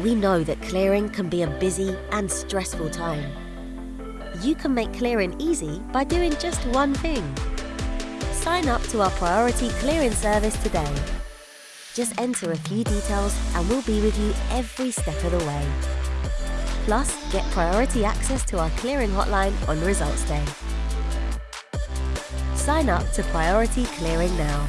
We know that clearing can be a busy and stressful time. You can make clearing easy by doing just one thing. Sign up to our Priority Clearing service today. Just enter a few details and we'll be with you every step of the way. Plus, get priority access to our clearing hotline on results day. Sign up to Priority Clearing now.